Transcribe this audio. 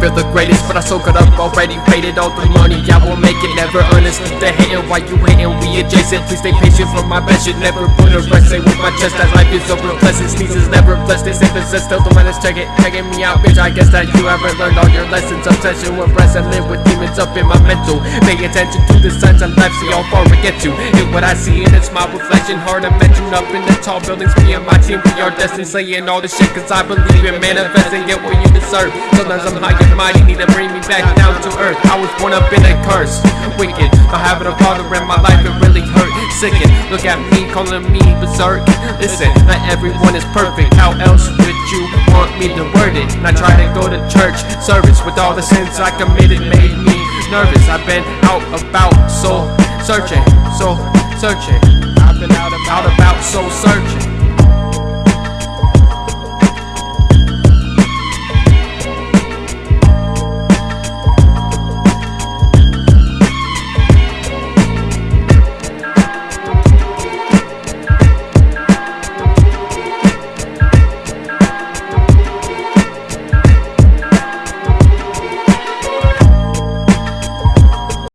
feel the greatest But I soak it up already, waited all the money. I will make it, never understood the hating Why you hating, we adjacent. Please stay patient for my best, should never put a rest. Say with my chest. That life is over blessed Sneezes never blessed, they say possessed Still the minus check it, checking me out bitch. I guess that you haven't learned all your lessons. Obsession with rest. And live with demons up in my mental. Pay attention to the signs of life, see how far we get to And what I see and it's my reflection. Hard to up in the tall buildings. Me and my team, we are destined. Saying all this shit cause I believe in manifesting. Get what you deserve. Sometimes I'm high mighty, need to bring me back down to earth. I was born up in a curse, wicked Not having a father in my life, it really hurt. Sickened, look at me, calling me berserk. Listen, not everyone is perfect. How else would you want me to word it? And I try to go to church service With all the sins I committed. Made me nervous. I've been out about, soul searching, soul searching. I've been out about, out about so searching